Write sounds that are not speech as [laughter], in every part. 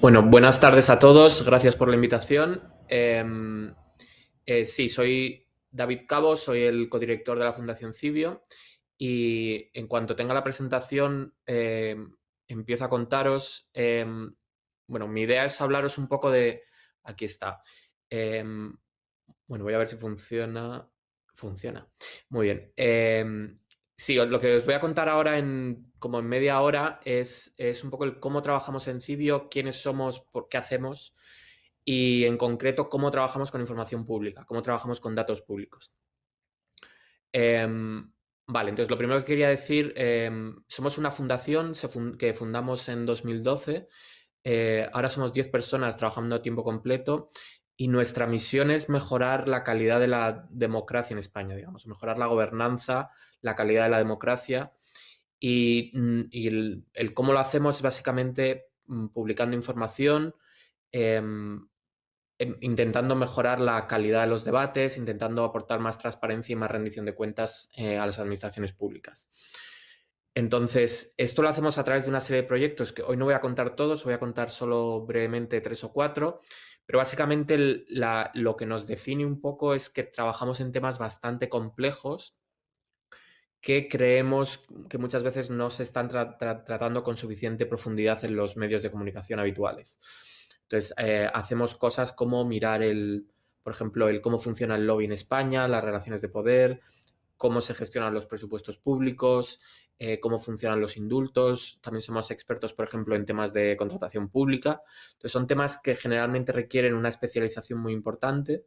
Bueno, buenas tardes a todos. Gracias por la invitación. Em, eh, sí, soy David Cabo, soy el codirector de la Fundación Cibio y en cuanto tenga la presentación em, empiezo a contaros. Em, bueno, mi idea es hablaros un poco de... Aquí está. bueno, voy a ver si funciona. Funciona. Muy bien. Sí, lo que os voy a contar ahora en como en media hora es, es un poco el cómo trabajamos en Cibio, quiénes somos, por qué hacemos y en concreto cómo trabajamos con información pública, cómo trabajamos con datos públicos. Em, vale, entonces lo primero que quería decir, em, somos una fundación que fundamos en 2012, eh, ahora somos 10 personas trabajando a tiempo completo y nuestra misión es mejorar la calidad de la democracia en España, digamos, mejorar la gobernanza, la calidad de la democracia y, mm, el, cómo lo hacemos es básicamente mm, publicando información, em, em, intentando mejorar la calidad de los debates, intentando aportar más transparencia y más rendición de cuentas eh, a las administraciones públicas. Entonces, esto lo hacemos a través de una serie de proyectos que hoy no voy a contar todos, voy a contar solo brevemente tres o cuatro, pero básicamente lo que nos define un poco es que trabajamos en temas bastante complejos que creemos que muchas veces no se están tratando con suficiente profundidad en los medios de comunicación habituales. Entonces, eh, hacemos cosas como mirar el, por ejemplo, el cómo funciona el lobby en España, las relaciones de poder, cómo se gestionan los presupuestos públicos, eh, cómo funcionan los indultos. También somos expertos, por ejemplo, en temas de contratación pública. Entonces, son temas que generalmente requieren una especialización muy importante,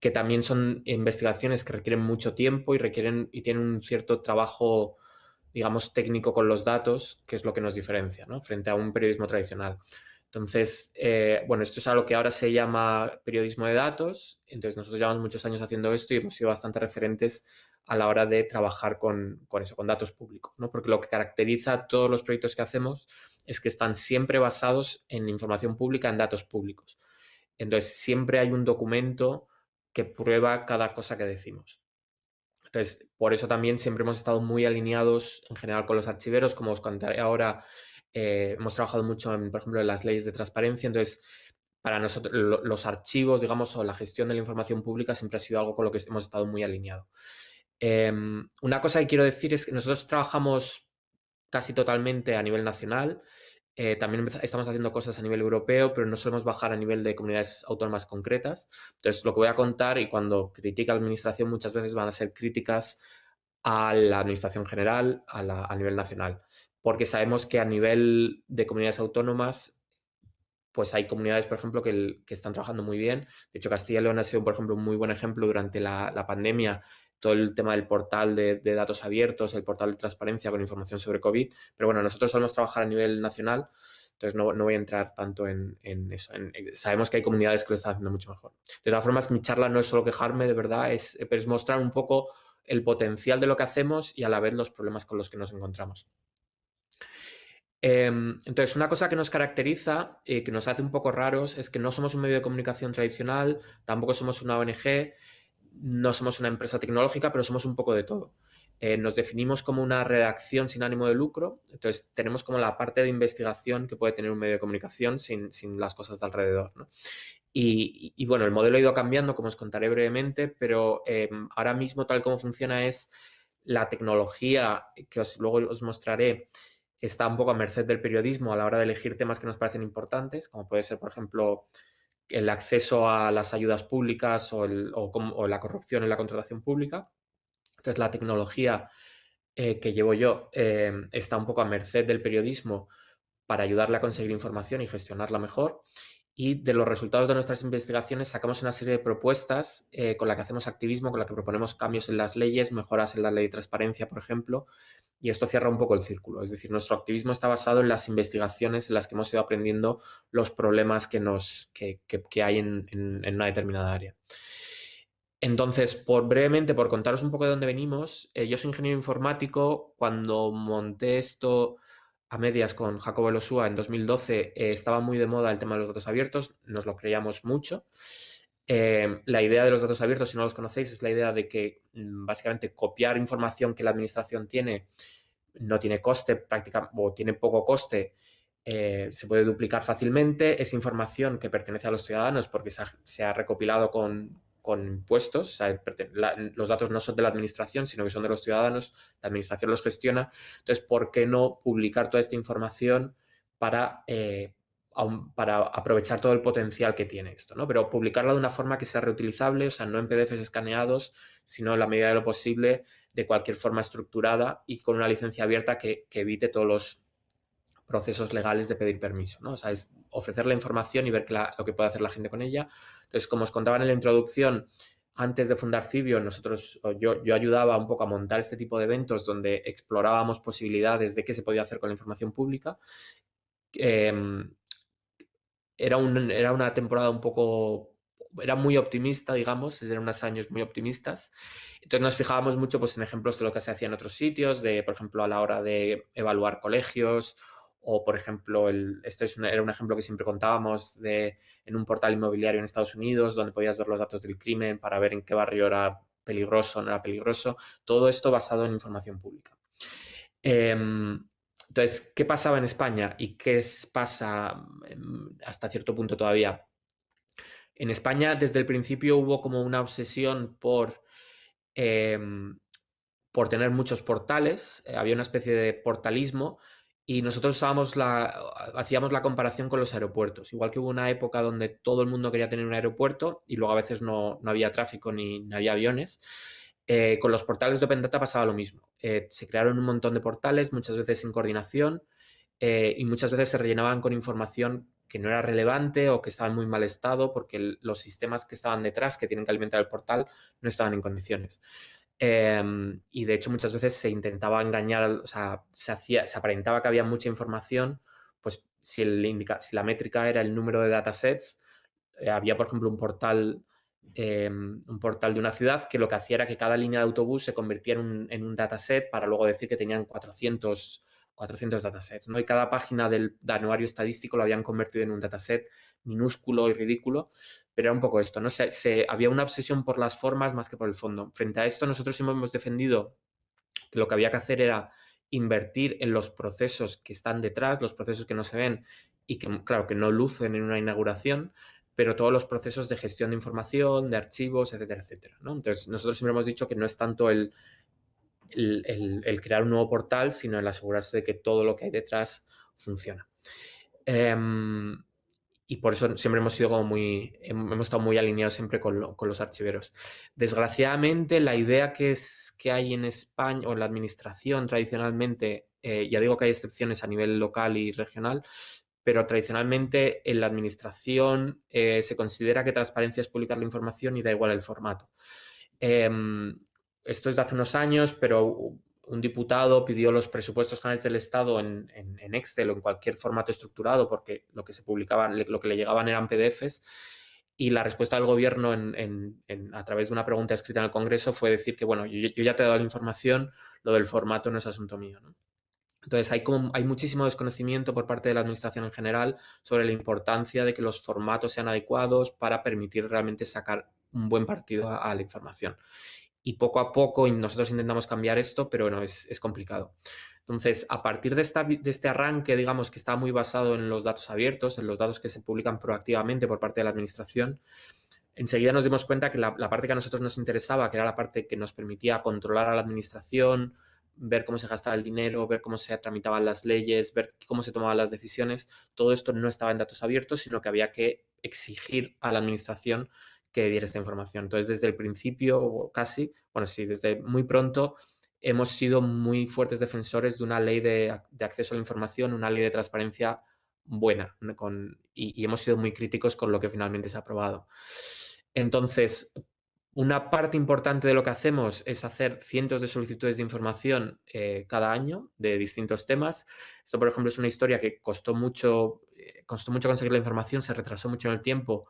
que también son investigaciones que requieren mucho tiempo y, requieren, y tienen un cierto trabajo, digamos, técnico con los datos, que es lo que nos diferencia ¿no? frente a un periodismo tradicional. Entonces, eh, bueno, esto es algo que ahora se llama periodismo de datos. Entonces, nosotros llevamos muchos años haciendo esto y hemos sido bastante referentes a la hora de trabajar con, eso, con datos públicos, ¿no? Porque lo que caracteriza todos los proyectos que hacemos es que están siempre basados en información pública, en datos públicos. Entonces, siempre hay un documento que prueba cada cosa que decimos. Entonces, por eso también siempre hemos estado muy alineados en general con los archiveros, como os contaré ahora, eh, hemos trabajado mucho, en, por ejemplo, en las leyes de transparencia, entonces para nosotros los archivos, digamos, o la gestión de la información pública siempre ha sido algo con lo que hemos estado muy alineados. Em, una cosa que quiero decir es que nosotros trabajamos casi totalmente a nivel nacional. Eh, también estamos haciendo cosas a nivel europeo, pero no solemos bajar a nivel de comunidades autónomas concretas. Entonces, lo que voy a contar y cuando critica la administración muchas veces van a ser críticas a la administración general, a, nivel nacional, porque sabemos que a nivel de comunidades autónomas pues hay comunidades, por ejemplo, que, están trabajando muy bien. De hecho, Castilla y León ha sido, por ejemplo, un muy buen ejemplo durante la, la pandemia todo el tema del portal de, datos abiertos, el portal de transparencia con información sobre COVID. Pero bueno, nosotros solemos trabajar a nivel nacional, entonces no, voy a entrar tanto en, eso. sabemos que hay comunidades que lo están haciendo mucho mejor. De todas formas, mi charla no es solo quejarme, de verdad, es, es mostrar un poco el potencial de lo que hacemos y a la vez los problemas con los que nos encontramos. Em, entonces, una cosa que nos caracteriza y que nos hace un poco raros es que no somos un medio de comunicación tradicional, tampoco somos una ONG, no somos una empresa tecnológica, pero somos un poco de todo. Eh, nos definimos como una redacción sin ánimo de lucro, entonces tenemos como la parte de investigación que puede tener un medio de comunicación sin, las cosas de alrededor. Y, bueno, el modelo ha ido cambiando, como os contaré brevemente, pero em, ahora mismo tal como funciona es la tecnología que os, luego os mostraré está un poco a merced del periodismo a la hora de elegir temas que nos parecen importantes, como puede ser, por ejemplo, el acceso a las ayudas públicas o, la corrupción en la contratación pública. Entonces, la tecnología eh, que llevo yo eh, está un poco a merced del periodismo para ayudarle a conseguir información y gestionarla mejor y de los resultados de nuestras investigaciones sacamos una serie de propuestas eh, con la que hacemos activismo, con la que proponemos cambios en las leyes, mejoras en la ley de transparencia, por ejemplo, y esto cierra un poco el círculo. Es decir, nuestro activismo está basado en las investigaciones en las que hemos ido aprendiendo los problemas que, nos, que, hay en, una determinada área. Entonces, por brevemente, por contaros un poco de dónde venimos, eh, yo soy ingeniero informático. Cuando monté esto a medias con Jacobo Elosúa en 2012 eh, estaba muy de moda el tema de los datos abiertos, nos lo creíamos mucho. Eh, la idea de los datos abiertos, si no los conocéis, es la idea de que mm, básicamente copiar información que la administración tiene no tiene coste práctica o tiene poco coste eh, se puede duplicar fácilmente, es información que pertenece a los ciudadanos porque se ha, recopilado con, impuestos, los datos no son de la administración, sino que son de los ciudadanos, la administración los gestiona, entonces, ¿por qué no publicar toda esta información para, eh, para aprovechar todo el potencial que tiene esto? ¿no? Pero publicarlo de una forma que sea reutilizable, o sea, no en PDFs escaneados, sino en la medida de lo posible de cualquier forma estructurada y con una licencia abierta que evite todos los procesos legales de pedir permiso, ¿no? O sea, es ofrecer la información y ver lo que puede hacer la gente con ella. Entonces, como os contaba en la introducción, antes de fundar Cibio, nosotros, yo, yo ayudaba un poco a montar este tipo de eventos donde explorábamos posibilidades de qué se podía hacer con la información pública. Em, era, un, era una temporada un poco era muy optimista, digamos, eran unos años muy optimistas. Entonces nos fijábamos mucho pues, en ejemplos de lo que se hacía en otros sitios, de, por ejemplo, a la hora de evaluar colegios o, por ejemplo, esto es era un ejemplo que siempre contábamos de, en un portal inmobiliario en Estados Unidos donde podías ver los datos del crimen para ver en qué barrio era peligroso no era peligroso. Todo esto basado en información pública. Em, entonces, ¿qué pasaba en España y qué pasa em, hasta cierto punto todavía? En España, desde el principio, hubo como una obsesión por em, por tener muchos portales, eh, había una especie de portalismo y nosotros hacíamos la comparación con los aeropuertos. Igual que hubo una época donde todo el mundo quería tener un aeropuerto y luego a veces no, había tráfico ni, había aviones. Eh, con los portales de Open Data pasaba lo mismo. Eh, se crearon un montón de portales, muchas veces sin coordinación, eh, y muchas veces se rellenaban con información que no era relevante o que estaba en muy mal estado porque los sistemas que estaban detrás, que tienen que alimentar el portal, no estaban en condiciones. Em, y de hecho muchas veces se intentaba engañar, o sea, se, hacía, se aparentaba que había mucha información, pues si, el indica, si la métrica era el número de datasets, eh, había por ejemplo un portal, em, un portal de una ciudad que lo que hacía era que cada línea de autobús se convirtiera en un, en un dataset para luego decir que tenían 400 400 datasets, ¿no? Y cada página del, anuario estadístico lo habían convertido en un dataset minúsculo y ridículo, pero era un poco esto, ¿no? Se, había una obsesión por las formas más que por el fondo. Frente a esto, nosotros hemos defendido que lo que había que hacer era invertir en los procesos que están detrás, los procesos que no se ven y que, claro, que no lucen en una inauguración, pero todos los procesos de gestión de información, de archivos, etcétera, etcétera. ¿no? Entonces, nosotros siempre hemos dicho que no es tanto el, el, crear un nuevo portal, sino el asegurarse de que todo lo que hay detrás funciona. Em, y por eso siempre hemos sido como muy, hemos estado muy alineados siempre con, los archiveros. Desgraciadamente, la idea que, es, que hay en España o en la administración tradicionalmente, eh, ya digo que hay excepciones a nivel local y regional, pero tradicionalmente en la administración eh, se considera que transparencia es publicar la información y da igual el formato. Em, esto es de hace unos años, pero un diputado pidió los presupuestos generales del Estado en, Excel o en cualquier formato estructurado porque lo que se publicaba, lo que le llegaban eran PDFs y la respuesta del gobierno a través de una pregunta escrita en el Congreso fue decir que, bueno, yo, ya te he dado la información, lo del formato no es asunto mío. Entonces, hay, hay muchísimo desconocimiento por parte de la Administración en general sobre la importancia de que los formatos sean adecuados para permitir realmente sacar un buen partido a la información y poco a poco nosotros intentamos cambiar esto, pero bueno, es, complicado. Entonces, a partir de, esta, de, este arranque, digamos, que está muy basado en los datos abiertos, en los datos que se publican proactivamente por parte de la administración, enseguida nos dimos cuenta que la, parte que a nosotros nos interesaba, que era la parte que nos permitía controlar a la administración, ver cómo se gastaba el dinero, ver cómo se tramitaban las leyes, ver cómo se tomaban las decisiones, todo esto no estaba en datos abiertos, sino que había que exigir a la administración que diera esta información. Entonces, desde el principio, casi, bueno, sí, desde muy pronto, hemos sido muy fuertes defensores de una ley de, acceso a la información, una ley de transparencia buena, y, hemos sido muy críticos con lo que finalmente se ha aprobado. Entonces, una parte importante de lo que hacemos es hacer cientos de solicitudes de información eh, cada año de distintos temas. Esto, por ejemplo, es una historia que costó mucho, eh, costó mucho conseguir la información, se retrasó mucho en el tiempo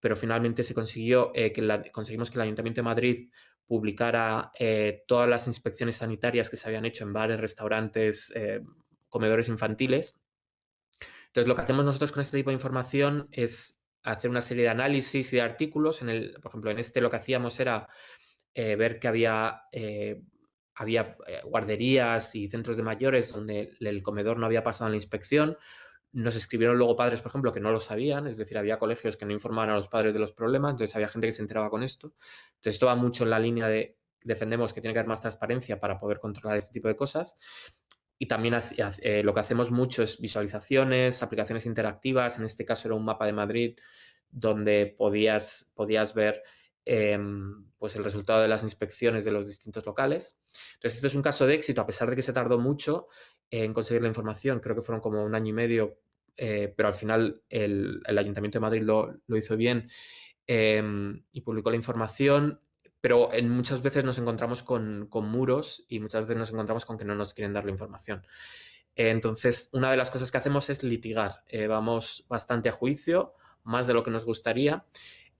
pero finalmente se consiguió eh, que conseguimos que el Ayuntamiento de Madrid publicara eh, todas las inspecciones sanitarias que se habían hecho en bares, restaurantes, eh, comedores infantiles. Entonces, lo que hacemos nosotros con este tipo de información es hacer una serie de análisis y de artículos. En el, por ejemplo, en este lo que hacíamos era ver que había, había guarderías y centros de mayores donde el comedor no había pasado la inspección nos escribieron luego padres, por ejemplo, que no lo sabían, es decir, había colegios que no informaban a los padres de los problemas, entonces había gente que se enteraba con esto. Entonces esto va mucho en la línea de defendemos que tiene que haber más transparencia para poder controlar este tipo de cosas. Y también eh, lo que hacemos mucho es visualizaciones, aplicaciones interactivas. En este caso era un mapa de Madrid donde podías, podías ver em, pues el resultado de las inspecciones de los distintos locales. Entonces, este es un caso de éxito, a pesar de que se tardó mucho en conseguir la información. Creo que fueron como un año y medio eh, pero al final el, Ayuntamiento de Madrid lo, hizo bien em, y publicó la información, pero en, muchas veces nos encontramos con, muros y muchas veces nos encontramos con que no nos quieren dar la información. entonces, una de las cosas que hacemos es litigar. Eh, vamos bastante a juicio, más de lo que nos gustaría.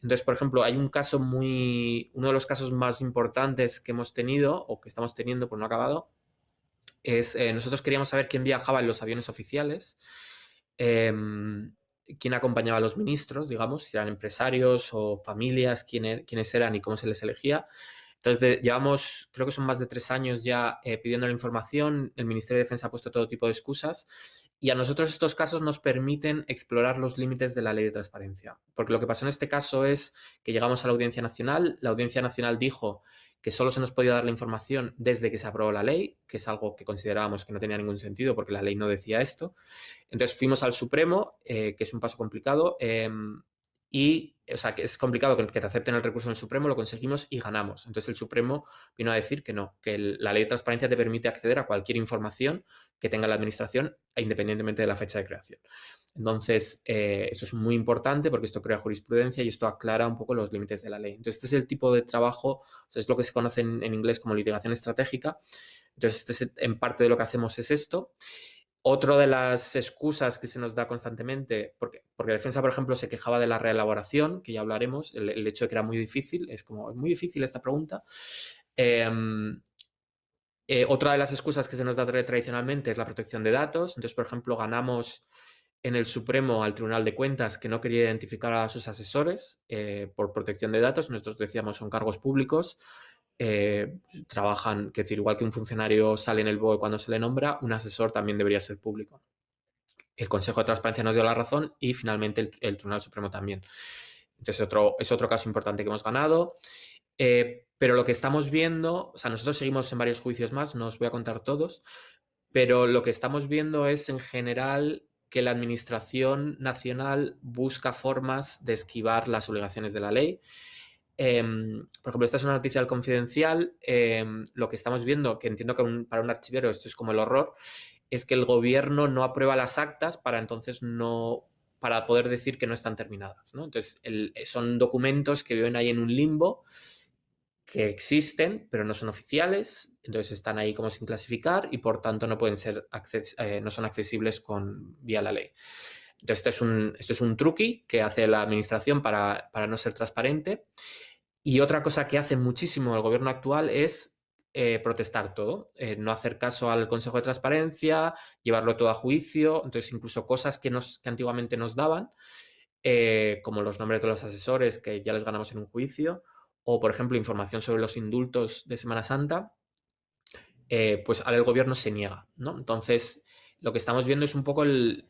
Entonces, por ejemplo, hay un caso muy, uno de los casos más importantes que hemos tenido o que estamos teniendo por no acabado, es eh, nosotros queríamos saber quién viajaba en los aviones oficiales Em, quién acompañaba a los ministros, digamos, si eran empresarios o familias, quién, er, quiénes eran y cómo se les elegía. Entonces, llevamos, creo que son más de tres años ya eh, pidiendo la información, el Ministerio de Defensa ha puesto todo tipo de excusas y a nosotros estos casos nos permiten explorar los límites de la ley de transparencia. Porque lo que pasó en este caso es que llegamos a la Audiencia Nacional, la Audiencia Nacional dijo que solo se nos podía dar la información desde que se aprobó la ley, que es algo que considerábamos que no tenía ningún sentido porque la ley no decía esto. Entonces fuimos al Supremo, eh, que es un paso complicado, em, y, o sea, que es complicado que, te acepten el recurso en el Supremo, lo conseguimos y ganamos. Entonces el Supremo vino a decir que no, que la ley de transparencia te permite acceder a cualquier información que tenga la administración independientemente de la fecha de creación. Entonces, eh, esto es muy importante porque esto crea jurisprudencia y esto aclara un poco los límites de la ley. Entonces, este es el tipo de trabajo, es lo que se conoce en, inglés como litigación estratégica. Entonces, este en parte de lo que hacemos es esto. Otra de las excusas que se nos da constantemente, porque, porque Defensa, por ejemplo, se quejaba de la reelaboración, que ya hablaremos, el, hecho de que era muy difícil, es como, es muy difícil esta pregunta. Em, eh, otra de las excusas que se nos da tradicionalmente es la protección de datos. Entonces, por ejemplo, ganamos en el Supremo al Tribunal de Cuentas que no quería identificar a sus asesores eh, por protección de datos. Nosotros decíamos son cargos públicos eh, trabajan, que decir, igual que un funcionario sale en el BOE cuando se le nombra, un asesor también debería ser público. El Consejo de Transparencia nos dio la razón y finalmente el, Tribunal Supremo también. Entonces otro, es otro caso importante que hemos ganado. Eh, pero lo que estamos viendo, o sea, nosotros seguimos en varios juicios más, no os voy a contar todos, pero lo que estamos viendo es en general que la Administración Nacional busca formas de esquivar las obligaciones de la ley Em, por ejemplo, esta es una noticia confidencial. Em, lo que estamos viendo, que entiendo que para un archivero esto es como el horror, es que el gobierno no aprueba las actas para entonces no para poder decir que no están terminadas. Entonces, son documentos que viven ahí en un limbo que existen, pero no son oficiales, entonces están ahí como sin clasificar y por tanto no pueden ser eh, no son accesibles con, vía la ley. Entonces, esto es un, esto es un truqui que hace la administración para, para no ser transparente. Y otra cosa que hace muchísimo el gobierno actual es eh, protestar todo, eh, no hacer caso al Consejo de Transparencia, llevarlo todo a juicio, entonces incluso cosas que, nos, que antiguamente nos daban, eh, como los nombres de los asesores que ya les ganamos en un juicio, o por ejemplo información sobre los indultos de Semana Santa, pues ahora el gobierno se niega, ¿no? Entonces lo que estamos viendo es un poco el,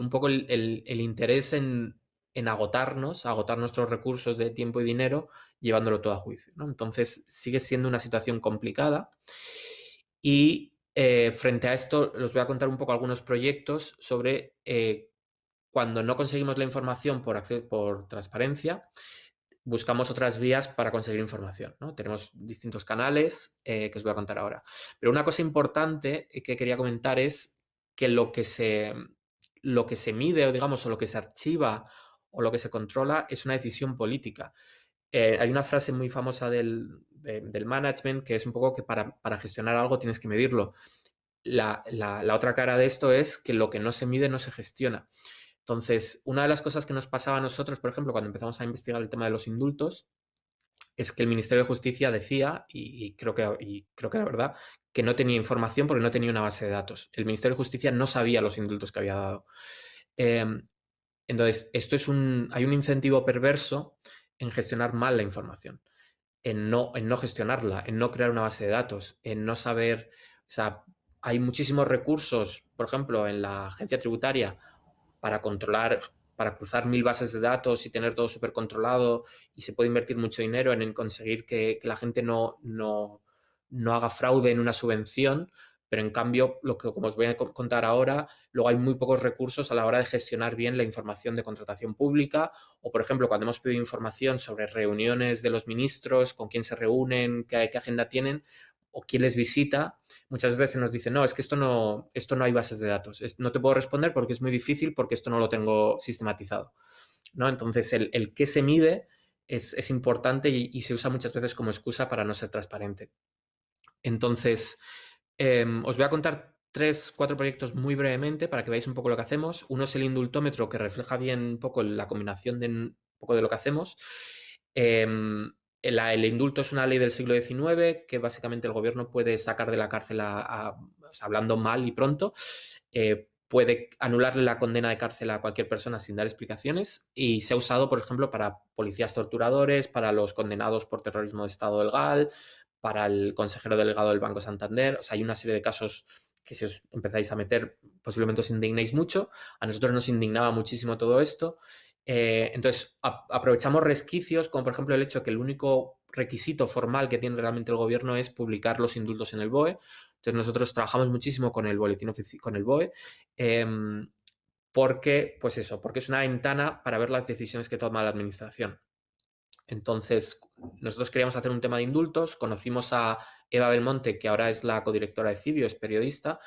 un poco el interés en, agotarnos, agotar nuestros recursos de tiempo y dinero, llevándolo todo a juicio. Entonces, sigue siendo una situación complicada y eh, frente a esto os voy a contar un poco algunos proyectos sobre eh, cuando no conseguimos la información por, por transparencia, buscamos otras vías para conseguir información. ¿no? Tenemos distintos canales eh, que os voy a contar ahora. Pero una cosa importante que quería comentar es que lo que se, lo que se mide o digamos o lo que se archiva o lo que se controla es una decisión política. Eh, hay una frase muy famosa del, management que es un poco que para, gestionar algo tienes que medirlo. La, otra cara de esto es que lo que no se mide no se gestiona. Entonces, una de las cosas que nos pasaba a nosotros, por ejemplo, cuando empezamos a investigar el tema de los indultos, es que el Ministerio de Justicia decía, y, creo, que, y creo que era verdad, que no tenía información porque no tenía una base de datos. El Ministerio de Justicia no sabía los indultos que había dado. Em, entonces, esto es un, hay un incentivo perverso en gestionar mal la información, en no, en no gestionarla, en no crear una base de datos, en no saber, o sea, hay muchísimos recursos, por ejemplo, en la agencia tributaria para controlar, para cruzar mil bases de datos y tener todo súper controlado y se puede invertir mucho dinero en, conseguir que, la gente no, no, no haga fraude en una subvención, pero en cambio, lo que como os voy a contar ahora, luego hay muy pocos recursos a la hora de gestionar bien la información de contratación pública o, por ejemplo, cuando hemos pedido información sobre reuniones de los ministros, con quién se reúnen, qué, agenda tienen, o quién les visita, muchas veces se nos dice, no, es que esto no, esto no hay bases de datos. no te puedo responder porque es muy difícil porque esto no lo tengo sistematizado. ¿no? Entonces, el qué se mide es, importante y, se usa muchas veces como excusa para no ser transparente. Entonces, em, os voy a contar tres, cuatro proyectos muy brevemente para que veáis un poco lo que hacemos. Uno es el indultómetro que refleja bien un poco la combinación de un poco de lo que hacemos. Em, el, indulto es una ley del siglo XIX que básicamente el gobierno puede sacar de la cárcel, hablando mal y pronto, eh, puede anularle la condena de cárcel a cualquier persona sin dar explicaciones y se ha usado, por ejemplo, para policías torturadores, para los condenados por terrorismo de Estado del GAL, para el consejero delegado del Banco Santander. O sea, hay una serie de casos que si os empezáis a meter posiblemente os indignéis mucho. A nosotros nos indignaba muchísimo todo esto eh, entonces, aprovechamos resquicios, como por ejemplo el hecho que el único requisito formal que tiene realmente el gobierno es publicar los indultos en el BOE. Entonces, nosotros trabajamos muchísimo con el boletín con el BOE, em, porque, pues eso, porque es una ventana para ver las decisiones que toma la administración. Entonces, nosotros queríamos hacer un tema de indultos, conocimos a Eva Belmonte, que ahora es la codirectora de Cibio, es periodista.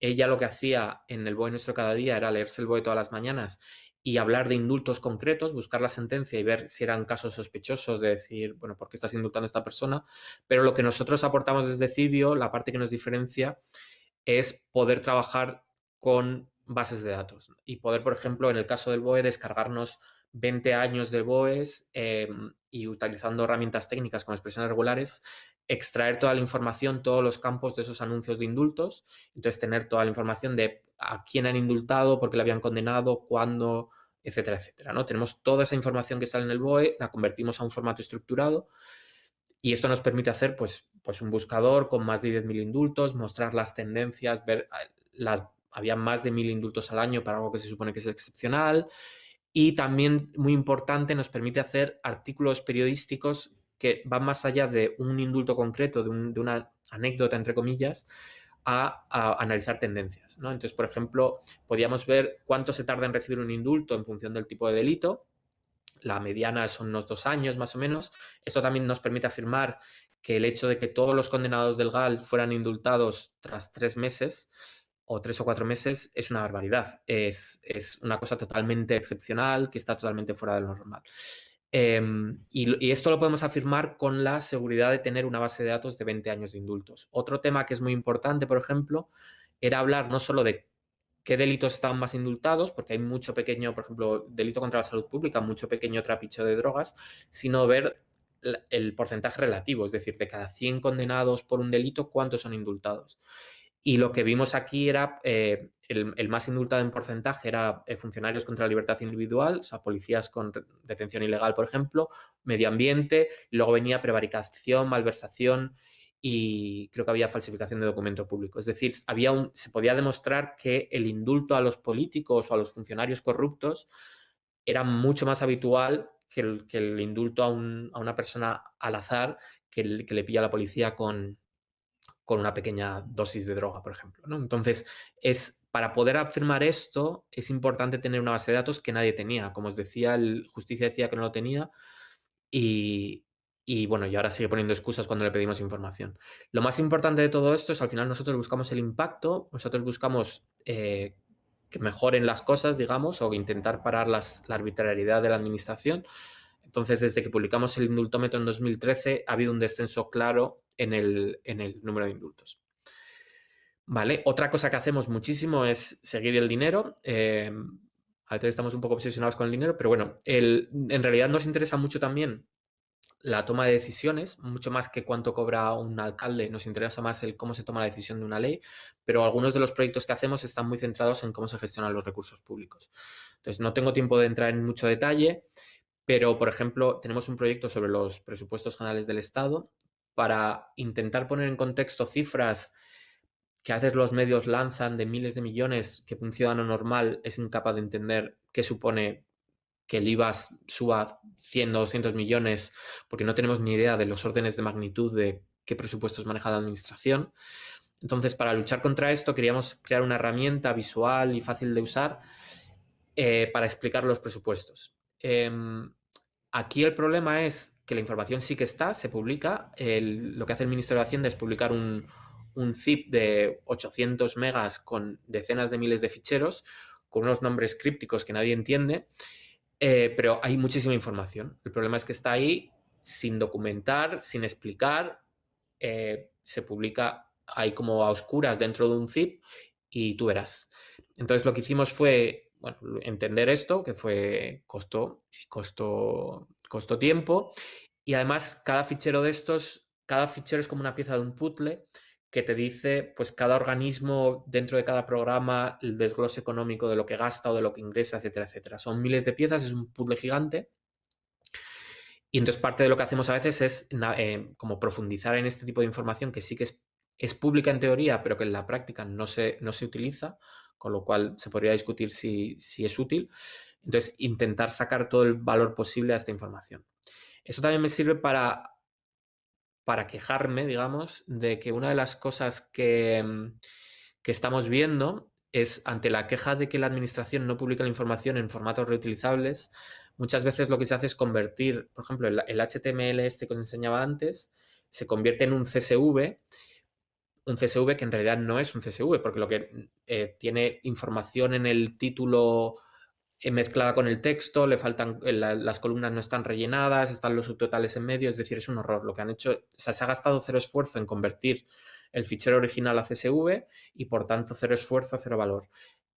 Ella lo que hacía en el BOE nuestro cada día era leerse el BOE todas las mañanas y hablar de indultos concretos, buscar la sentencia y ver si eran casos sospechosos de decir, bueno, ¿por qué estás indultando a esta persona? Pero lo que nosotros aportamos desde Cibio, la parte que nos diferencia, es poder trabajar con bases de datos y poder, por ejemplo, en el caso del BOE, descargarnos 20 años de BOEs em, y utilizando herramientas técnicas como expresiones regulares, extraer toda la información, todos los campos de esos anuncios de indultos, entonces tener toda la información de a quién han indultado, por qué le habían condenado, cuándo, etcétera, etcétera. ¿no? Tenemos toda esa información que sale en el BOE, la convertimos a un formato estructurado y esto nos permite hacer pues, pues un buscador con más de 10.000 indultos, mostrar las tendencias, ver las había más de 1.000 indultos al año para algo que se supone que es excepcional y también muy importante nos permite hacer artículos periodísticos que van más allá de un indulto concreto, de, de una anécdota entre comillas, a, analizar tendencias. ¿no? Entonces, por ejemplo, podíamos ver cuánto se tarda en recibir un indulto en función del tipo de delito. La mediana son unos dos años más o menos. Esto también nos permite afirmar que el hecho de que todos los condenados del GAL fueran indultados tras tres meses o tres o cuatro meses es una barbaridad. Es, es una cosa totalmente excepcional que está totalmente fuera de lo normal. Em, y, esto lo podemos afirmar con la seguridad de tener una base de datos de 20 años de indultos. Otro tema que es muy importante, por ejemplo, era hablar no solo de qué delitos estaban más indultados, porque hay mucho pequeño, por ejemplo, delito contra la salud pública, mucho pequeño trapicho de drogas, sino ver el porcentaje relativo, es decir, de cada 100 condenados por un delito, cuántos son indultados. Y lo que vimos aquí era, eh, el, más indultado en porcentaje era eh, funcionarios contra la libertad individual, o sea, policías con detención ilegal, por ejemplo, medio ambiente, luego venía prevaricación, malversación y creo que había falsificación de documento público. Es decir, había un, se podía demostrar que el indulto a los políticos o a los funcionarios corruptos era mucho más habitual que el, indulto a, a, una persona al azar que, que le pilla a la policía con, con una pequeña dosis de droga, por ejemplo. Entonces, es, para poder afirmar esto, es importante tener una base de datos que nadie tenía. Como os decía, el Justicia decía que no lo tenía y, bueno, y ahora sigue poniendo excusas cuando le pedimos información. Lo más importante de todo esto es al final nosotros buscamos el impacto, nosotros buscamos eh, que mejoren las cosas, digamos, o intentar parar la arbitrariedad de la administración. Entonces, desde que publicamos el indultómetro en 2013, ha habido un descenso claro en el, número de indultos. Vale, otra cosa que hacemos muchísimo es seguir el dinero. Eh, a veces estamos un poco obsesionados con el dinero, pero bueno, en realidad nos interesa mucho también la toma de decisiones, mucho más que cuánto cobra un alcalde, nos interesa más el cómo se toma la decisión de una ley, pero algunos de los proyectos que hacemos están muy centrados en cómo se gestionan los recursos públicos. Entonces, no tengo tiempo de entrar en mucho detalle, pero, por ejemplo, tenemos un proyecto sobre los presupuestos generales del Estado para intentar poner en contexto cifras que a veces los medios lanzan de miles de millones que un ciudadano normal es incapaz de entender qué supone que el IVA suba 100 o 200 millones porque no tenemos ni idea de los órdenes de magnitud de qué presupuestos maneja la administración. Entonces, para luchar contra esto, queríamos crear una herramienta visual y fácil de usar eh, para explicar los presupuestos. Em, aquí el problema es que la información sí que está, se publica. lo que hace el Ministerio de Hacienda es publicar un, un zip de 800 megas con decenas de miles de ficheros, con unos nombres crípticos que nadie entiende, eh, pero hay muchísima información. El problema es que está ahí sin documentar, sin explicar, eh, se publica ahí como a oscuras dentro de un zip y tú verás. Entonces lo que hicimos fue entender esto, que fue costó, costó, costó tiempo y además cada fichero de estos, cada fichero es como una pieza de un puzzle que te dice, pues cada organismo dentro de cada programa, el desglose económico de lo que gasta o de lo que ingresa, etcétera, etcétera. Son miles de piezas, es un puzzle gigante. Y entonces parte de lo que hacemos a veces es eh, como profundizar en este tipo de información que sí que es, es, pública en teoría, pero que en la práctica no se, no se utiliza, con lo cual se podría discutir si, si es útil. Entonces, intentar sacar todo el valor posible a esta información. Eso también me sirve para para quejarme, digamos, de que una de las cosas que, mm, que, estamos viendo es ante la queja de que la administración no publica la información en formatos reutilizables, muchas veces lo que se hace es convertir, por ejemplo, el, HTML este que os enseñaba antes, se convierte en un CSV, un CSV que en realidad no es un CSV, porque lo que eh, tiene información en el título eh, mezclada con el texto, le faltan, eh, las columnas no están rellenadas, están los subtotales en medio, es decir, es un horror. Lo que han hecho, o sea, se ha gastado cero esfuerzo en convertir el fichero original a CSV y por tanto cero esfuerzo, cero valor.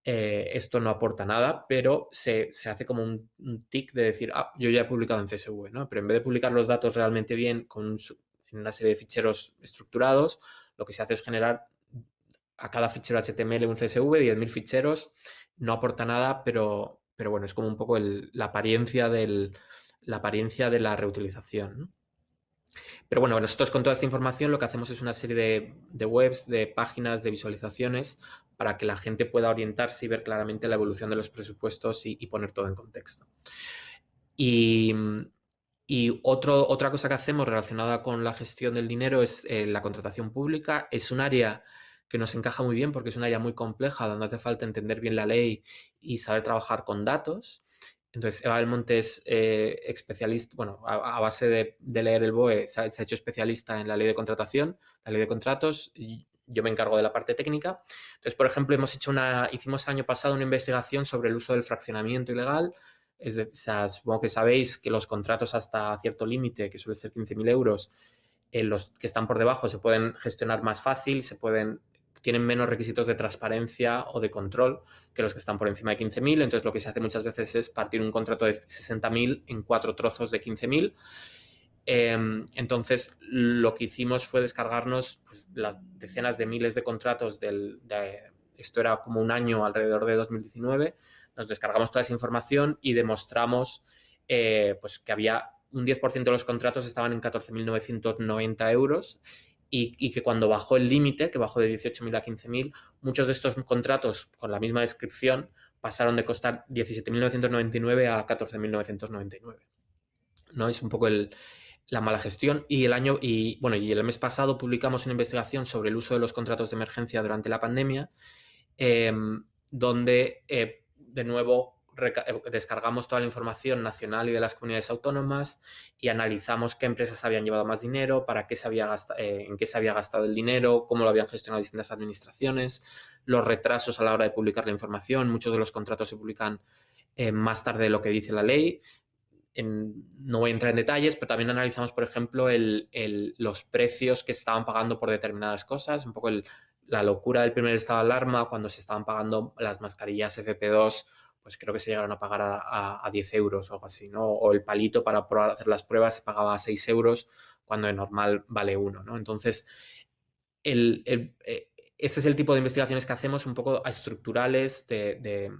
Esto no aporta nada, pero se, hace como un, tic de decir, ah, yo ya he publicado en CSV, ¿no? Pero en vez de publicar los datos realmente bien con en una serie de ficheros estructurados, lo que se hace es generar a cada fichero HTML un CSV, 10.000 ficheros, no aporta nada, pero, pero bueno, es como un poco la, apariencia del, la apariencia de la reutilización. Pero bueno, nosotros con toda esta información lo que hacemos es una serie de, webs, de páginas, de visualizaciones para que la gente pueda orientarse y ver claramente la evolución de los presupuestos y, poner todo en contexto. Y, otra cosa que hacemos relacionada con la gestión del dinero es eh, la contratación pública. Es un área que nos encaja muy bien porque es un área muy compleja donde hace falta entender bien la ley y saber trabajar con datos. Entonces, Eva Monte es eh, especialista, bueno, a, base de, leer el BOE, se ha, hecho especialista en la ley de contratación, la ley de contratos, y yo me encargo de la parte técnica. Entonces, por ejemplo, hemos hecho una, hicimos el año pasado una investigación sobre el uso del fraccionamiento ilegal. Es de, supongo que sabéis que los contratos hasta cierto límite, que suele ser 15.000 euros, los que están por debajo se pueden gestionar más fácil, se pueden tienen menos requisitos de transparencia o de control que los que están por encima de 15.000. Entonces, lo que se hace muchas veces es partir un contrato de 60.000 en cuatro trozos de 15.000. Em, entonces, lo que hicimos fue descargarnos pues, las decenas de miles de contratos del, esto era como un año alrededor de 2019. Nos descargamos toda esa información y demostramos eh, pues, que había un 10% de los contratos estaban en 14.990 euros y, que cuando bajó el límite, que bajó de 18.000 a 15.000, muchos de estos contratos con la misma descripción pasaron de costar 17.999 a 14.999. ¿No? Es un poco la mala gestión. Y el año, y bueno, y el mes pasado publicamos una investigación sobre el uso de los contratos de emergencia durante la pandemia, em, donde eh, de nuevo eh, descargamos toda la información nacional y de las comunidades autónomas y analizamos qué empresas habían llevado más dinero, para qué se había gastado, eh, en qué se había gastado el dinero, cómo lo habían gestionado distintas administraciones, los retrasos a la hora de publicar la información. Muchos de los contratos se publican más tarde de lo que dice la ley. No voy a entrar en detalles, pero también analizamos, por ejemplo, los precios que se estaban pagando por determinadas cosas, un poco la locura del primer estado de alarma cuando se estaban pagando las mascarillas FP2 pues creo que se llegaron a pagar a, 10 euros o algo así, ¿no? O el palito para hacer las pruebas se pagaba a 6 euros cuando de normal vale 1, ¿no? Entonces, este es el tipo de investigaciones que hacemos un poco estructurales de,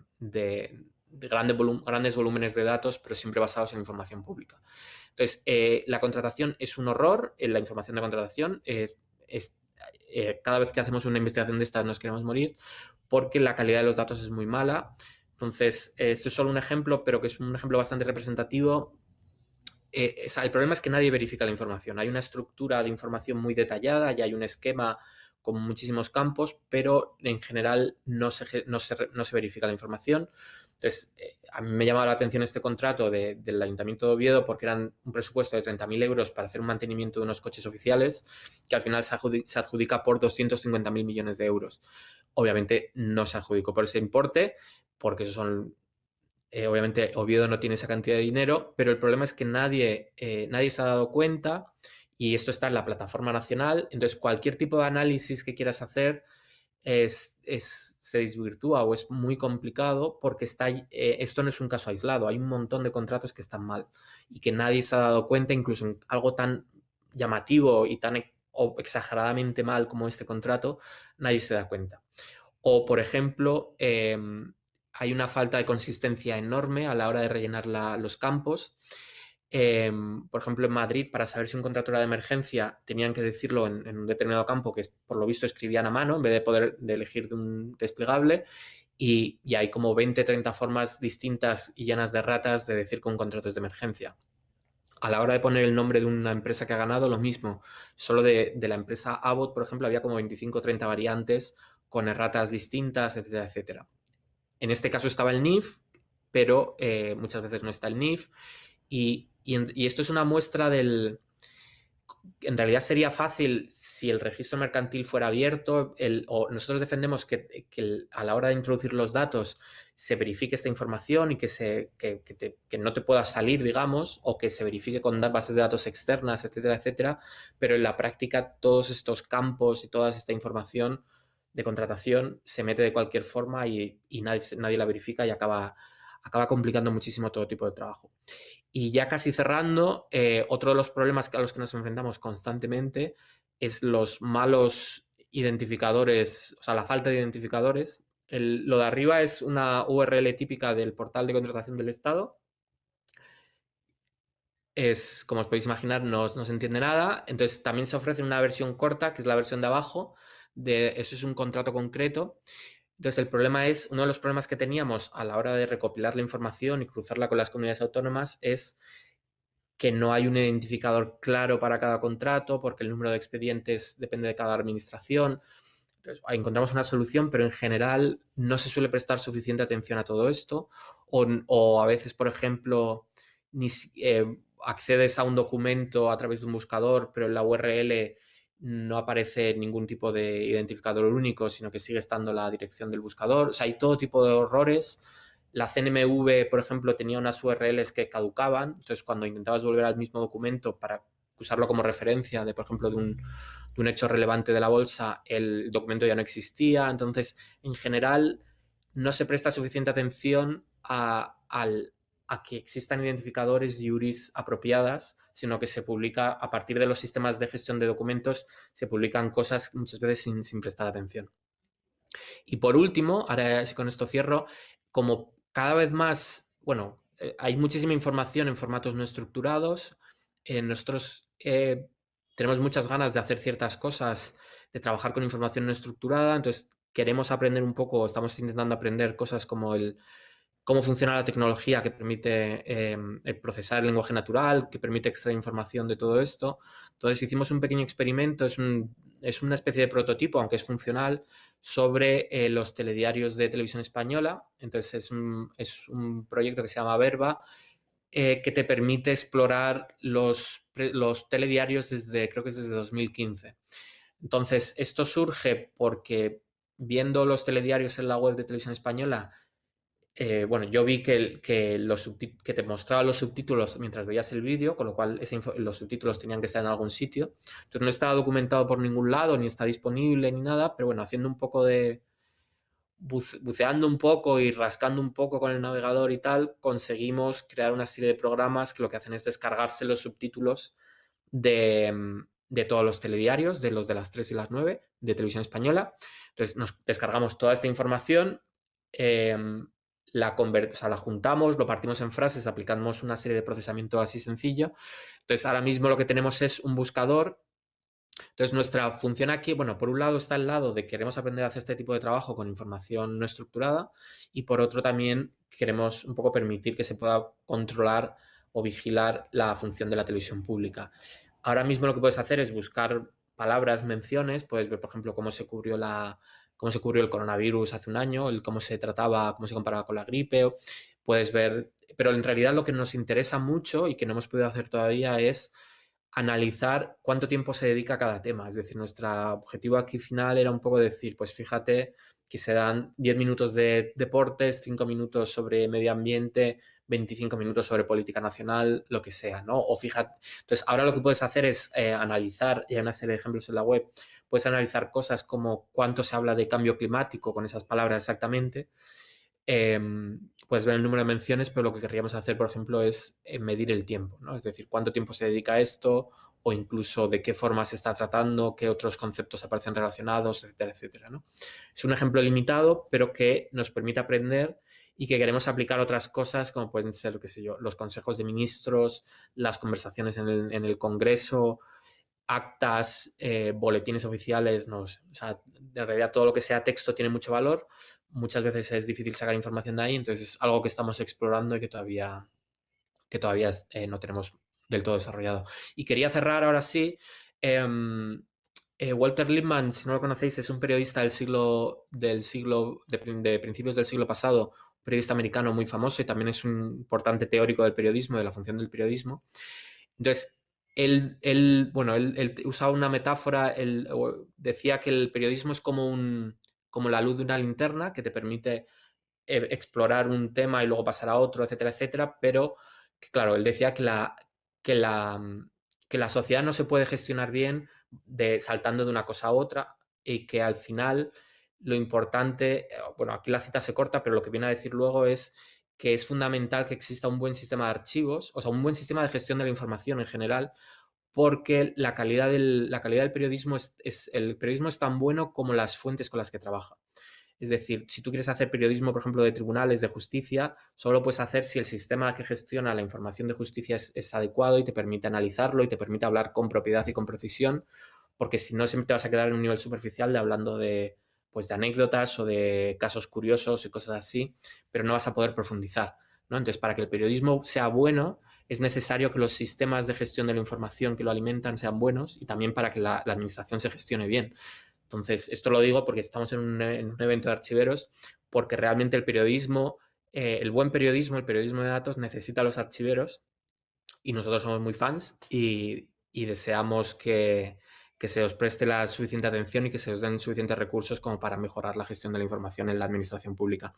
grandes volúmenes de datos, pero siempre basados en información pública. Entonces, eh, la contratación es un horror, en la información de contratación es eh, cada vez que hacemos una investigación de estas nos queremos morir porque la calidad de los datos es muy mala. Entonces, esto es solo un ejemplo, pero que es un ejemplo bastante representativo. el problema es que nadie verifica la información. Hay una estructura de información muy detallada y hay un esquema con muchísimos campos, pero en general no se, no se, no se verifica la información. Entonces, eh, a mí me llamaba la atención este contrato del Ayuntamiento de Oviedo porque eran un presupuesto de 30.000 euros para hacer un mantenimiento de unos coches oficiales que al final se, adjudica, por 250.000 millones de euros. Obviamente no se adjudicó por ese importe porque eso son... Eh, obviamente Oviedo no tiene esa cantidad de dinero, pero el problema es que nadie, eh, nadie se ha dado cuenta y esto está en la plataforma nacional. Entonces, cualquier tipo de análisis que quieras hacer es, se desvirtúa o es muy complicado porque está, eh, esto no es un caso aislado. Hay un montón de contratos que están mal y que nadie se ha dado cuenta, incluso en algo tan llamativo y tan o exageradamente mal como este contrato, nadie se da cuenta. O, por ejemplo, em, hay una falta de consistencia enorme a la hora de rellenar los campos Em, por ejemplo, en Madrid, para saber si un contrato era de emergencia, tenían que decirlo en, un determinado campo que por lo visto escribían a mano en vez de poder de elegir de un desplegable. Y, hay como 20, 30 formas distintas y llenas de ratas de decir que un contrato es de emergencia. A la hora de poner el nombre de una empresa que ha ganado, lo mismo. Solo de, la empresa Abbott, por ejemplo, había como 25 o 30 variantes con erratas distintas, etcétera, etcétera. En este caso estaba el NIF, pero eh, muchas veces no está el NIF. Y, esto es una muestra del... En realidad sería fácil si el registro mercantil fuera abierto, o nosotros defendemos que, a la hora de introducir los datos se verifique esta información y que, se, que, no te pueda salir, digamos, o que se verifique con bases de datos externas, etcétera, etcétera, pero en la práctica todos estos campos y toda esta información de contratación se mete de cualquier forma y, nadie, nadie la verifica y acaba acaba complicando muchísimo todo tipo de trabajo. Y ya casi cerrando, eh, otro de los problemas a los que nos enfrentamos constantemente es los malos identificadores, o sea, la falta de identificadores. lo de arriba es una URL típica del portal de contratación del Estado. Es, como os podéis imaginar, no, no se entiende nada. Entonces, también se ofrece una versión corta, que es la versión de abajo. De, eso es un contrato concreto. Entonces, el problema es, uno de los problemas que teníamos a la hora de recopilar la información y cruzarla con las comunidades autónomas es que no hay un identificador claro para cada contrato porque el número de expedientes depende de cada administración. Entonces, encontramos una solución, pero en general no se suele prestar suficiente atención a todo esto o, a veces, por ejemplo, ni, eh, accedes a un documento a través de un buscador, pero en la URL no aparece ningún tipo de identificador único, sino que sigue estando la dirección del buscador. O sea, hay todo tipo de errores. La CNMV, por ejemplo, tenía unas URLs que caducaban. Entonces, cuando intentabas volver al mismo documento para usarlo como referencia de, por ejemplo, de un, un hecho relevante de la bolsa, el documento ya no existía. Entonces, en general, no se presta suficiente atención al, a que existan identificadores y URIs apropiadas, sino que se publica a partir de los sistemas de gestión de documentos, se publican cosas muchas veces sin, prestar atención. Y por último, ahora sí con esto cierro, como cada vez más, bueno, eh, hay muchísima información en formatos no estructurados, eh, nosotros eh, tenemos muchas ganas de hacer ciertas cosas, de trabajar con información no estructurada, entonces queremos aprender un poco, estamos intentando aprender cosas como el cómo funciona la tecnología que permite em, procesar el lenguaje natural, que permite extraer información de todo esto. Entonces hicimos un pequeño experimento, es, una especie de prototipo, aunque es funcional, sobre eh, los telediarios de televisión española. Entonces es un, proyecto que se llama Verba, eh, que te permite explorar los, los telediarios desde, creo que es desde 2015. Entonces, esto surge porque viendo los telediarios en la web de televisión española, eh, bueno, yo vi que, que, te mostraba los subtítulos mientras veías el vídeo, con lo cual los subtítulos tenían que estar en algún sitio. Entonces no estaba documentado por ningún lado, ni está disponible, ni nada, pero bueno, haciendo un poco de... buceando un poco y rascando un poco con el navegador y tal, conseguimos crear una serie de programas que lo que hacen es descargarse los subtítulos de, de todos los telediarios, de los de las 3 y las 9 de televisión española. Entonces nos descargamos toda esta información, em, la, la juntamos, lo partimos en frases, aplicamos una serie de procesamiento así sencillo. Entonces, ahora mismo lo que tenemos es un buscador Entonces, nuestra función aquí, bueno, por un lado está el lado de queremos aprender a hacer este tipo de trabajo con información no estructurada y por otro también queremos un poco permitir que se pueda controlar o vigilar la función de la televisión pública. Ahora mismo lo que puedes hacer es buscar palabras, menciones, puedes ver, por ejemplo, cómo se cubrió la cómo se cubrió el coronavirus hace un año, el cómo se trataba, cómo se comparaba con la gripe, puedes ver, pero en realidad lo que nos interesa mucho y que no hemos podido hacer todavía es analizar cuánto tiempo se dedica a cada tema. Es decir, nuestro objetivo aquí final era un poco decir, pues fíjate que se dan 10 minutos de deportes, 5 minutos sobre medio ambiente, 25 minutos sobre política nacional, lo que sea, ¿no? O fíjate, entonces ahora lo que puedes hacer es eh, analizar, y hay una serie de ejemplos en la web, puedes analizar cosas como cuánto se habla de cambio climático con esas palabras exactamente, Em, puedes ver el número de menciones, pero lo que querríamos hacer, por ejemplo, es eh, medir el tiempo, ¿no? Es decir, cuánto tiempo se dedica a esto o incluso de qué forma se está tratando, qué otros conceptos aparecen relacionados, etcétera, etcétera, ¿no? Es un ejemplo limitado, pero que nos permite aprender y que queremos aplicar otras cosas como pueden ser, qué sé yo, los consejos de ministros, las conversaciones en el, en el Congreso, actas, eh, boletines oficiales, no. O sea, en realidad todo lo que sea texto tiene mucho valor. Muchas veces es difícil sacar información de ahí, entonces es algo que estamos explorando y que todavía, que todavía eh, no tenemos del todo desarrollado. Y quería cerrar ahora sí. Em, eh, Walter Lippmann, si no lo conocéis, es un periodista del siglo, del siglo de, de, principios del siglo pasado, un periodista americano muy famoso y también es un importante teórico del periodismo, de la función del periodismo. Entonces, él, bueno, él, usaba una metáfora, él decía que el periodismo es como, un, como la luz de una linterna que te permite eh, explorar un tema y luego pasar a otro, etcétera, etcétera, pero claro, él decía que la, la, que la sociedad no se puede gestionar bien de, saltando de una cosa a otra y que al final lo importante, eh, bueno, aquí la cita se corta, pero lo que viene a decir luego es que es fundamental que exista un buen sistema de archivos, o sea, un buen sistema de gestión de la información en general, porque la calidad del, la calidad del periodismo es, el periodismo es tan bueno como las fuentes con las que trabaja. Es decir, si tú quieres hacer periodismo, por ejemplo, de tribunales, de justicia, solo lo puedes hacer si el sistema que gestiona la información de justicia es, es, adecuado y te permite analizarlo y te permite hablar con propiedad y con precisión, porque si no, siempre te vas a quedar en un nivel superficial de hablando de, pues de anécdotas o de casos curiosos y cosas así, pero no vas a poder profundizar. ¿no? Entonces, para que el periodismo sea bueno, es necesario que los sistemas de gestión de la información que lo alimentan sean buenos y también para que la, administración se gestione bien. Entonces, esto lo digo porque estamos en un, evento de archiveros, porque realmente el periodismo, eh, el buen periodismo, el periodismo de datos necesita los archiveros y nosotros somos muy fans y deseamos que, que se os preste la suficiente atención y que se os den suficientes recursos como para mejorar la gestión de la información en la administración pública.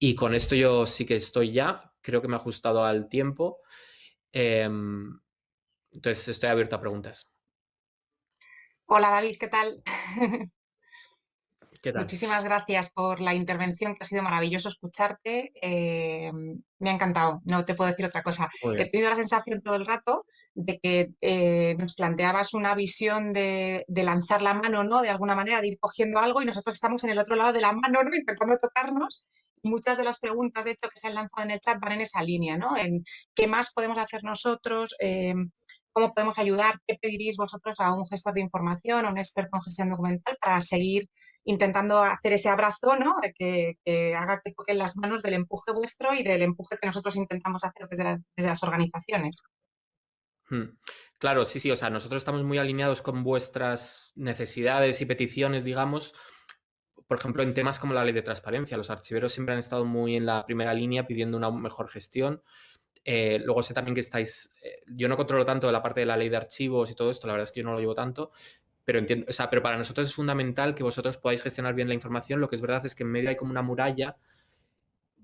Y con esto yo sí que estoy ya, creo que me ha ajustado al tiempo. Em, entonces estoy abierto a preguntas. Hola David, ¿qué tal? Muchísimas gracias por la intervención, que ha sido maravilloso escucharte. Em, me ha encantado, no te puedo decir otra cosa. He tenido la sensación todo el rato de que eh, nos planteabas una visión de, lanzar la mano, ¿no? De alguna manera, de ir cogiendo algo y nosotros estamos en el otro lado de la mano, ¿no? [laughs] Intentando tocarnos. Muchas de las preguntas, de hecho, que se han lanzado en el chat van en esa línea, ¿no? En qué más podemos hacer nosotros, em, cómo podemos ayudar, qué pediréis vosotros a un gestor de información, a un experto en gestión documental para seguir intentando hacer ese abrazo, ¿no? Que, haga que toquen las manos del empuje vuestro y del empuje que nosotros intentamos hacer desde las organizaciones. Claro, sí, sí, o sea, nosotros estamos muy alineados con vuestras necesidades y peticiones, digamos, por ejemplo, en temas como la ley de transparencia. Los archiveros siempre han estado muy en la primera línea pidiendo una mejor gestión. Eh, luego sé también que estáis, eh, yo no controlo tanto la parte de la ley de archivos y todo esto, la verdad es que yo no lo llevo tanto, pero entiendo, o sea, pero para nosotros es fundamental que vosotros podáis gestionar bien la información. Lo que es verdad es que en medio hay como una muralla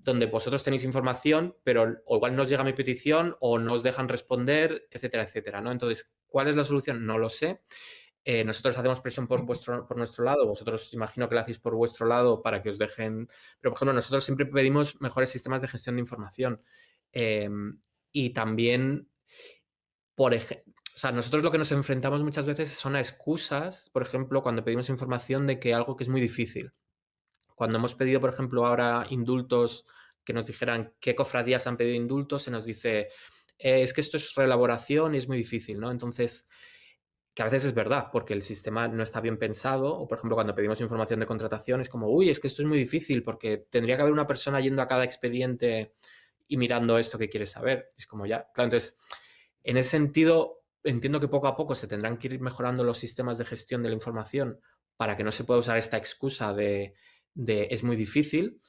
donde vosotros tenéis información, pero igual nos llega mi petición o no dejan responder, etcétera, etcétera, ¿no? Entonces, ¿cuál es la solución? No lo sé. Eh, nosotros hacemos presión por, vuestro, por nuestro lado, vosotros imagino que lo hacéis por vuestro lado para que os dejen... Pero, por ejemplo, nosotros siempre pedimos mejores sistemas de gestión de información. Em, y también, por ejemplo, o sea, nosotros lo que nos enfrentamos muchas veces son a excusas, por ejemplo, cuando pedimos información de que algo que es muy difícil. Cuando hemos pedido, por ejemplo, ahora indultos, que nos dijeran qué cofradías han pedido indultos, se nos dice, eh, es que esto es reelaboración y es muy difícil, ¿no? Entonces, que a veces es verdad, porque el sistema no está bien pensado, o por ejemplo cuando pedimos información de contratación es como, uy, es que esto es muy difícil porque tendría que haber una persona yendo a cada expediente y mirando esto que quieres saber. Es como ya, claro, entonces, en ese sentido, entiendo que poco a poco se tendrán que ir mejorando los sistemas de gestión de la información para que no se pueda usar esta excusa de, es muy difícil.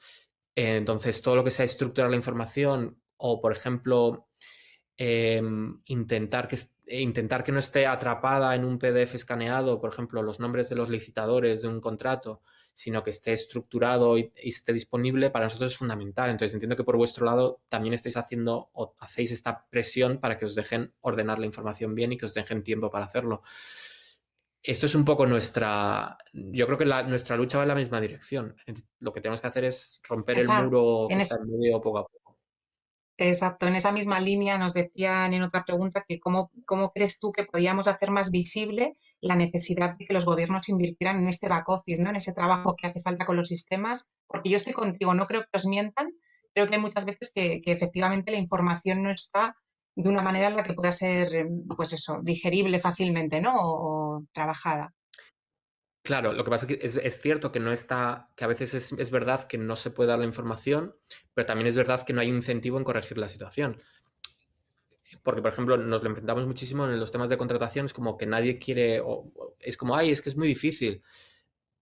Entonces, todo lo que sea estructurar la información o, por ejemplo, Em, intentar, que, intentar que no esté atrapada en un PDF escaneado, por ejemplo, los nombres de los licitadores de un contrato, sino que esté estructurado y, esté disponible, para nosotros es fundamental. Entonces entiendo que por vuestro lado también estáis haciendo o hacéis esta presión para que os dejen ordenar la información bien y que os dejen tiempo para hacerlo. Esto es un poco nuestra, yo creo que nuestra lucha va en la misma dirección. Lo que tenemos que hacer es romper el muro que está en medio poco a poco. Exacto, en esa misma línea nos decían en otra pregunta que cómo, cómo crees tú que podíamos hacer más visible la necesidad de que los gobiernos invirtieran en este back office, ¿no? en ese trabajo que hace falta con los sistemas, porque yo estoy contigo, no creo que os mientan, creo que hay muchas veces que, que efectivamente la información no está de una manera en la que pueda ser, pues eso, digerible fácilmente, ¿no? o trabajada. Claro, lo que pasa es que es, cierto que no está, que a veces es, verdad que no se puede dar la información, pero también es verdad que no hay incentivo en corregir la situación. Porque, por ejemplo, nos lo enfrentamos muchísimo en los temas de contratación, es como que nadie quiere, es como, ay, es que es muy difícil,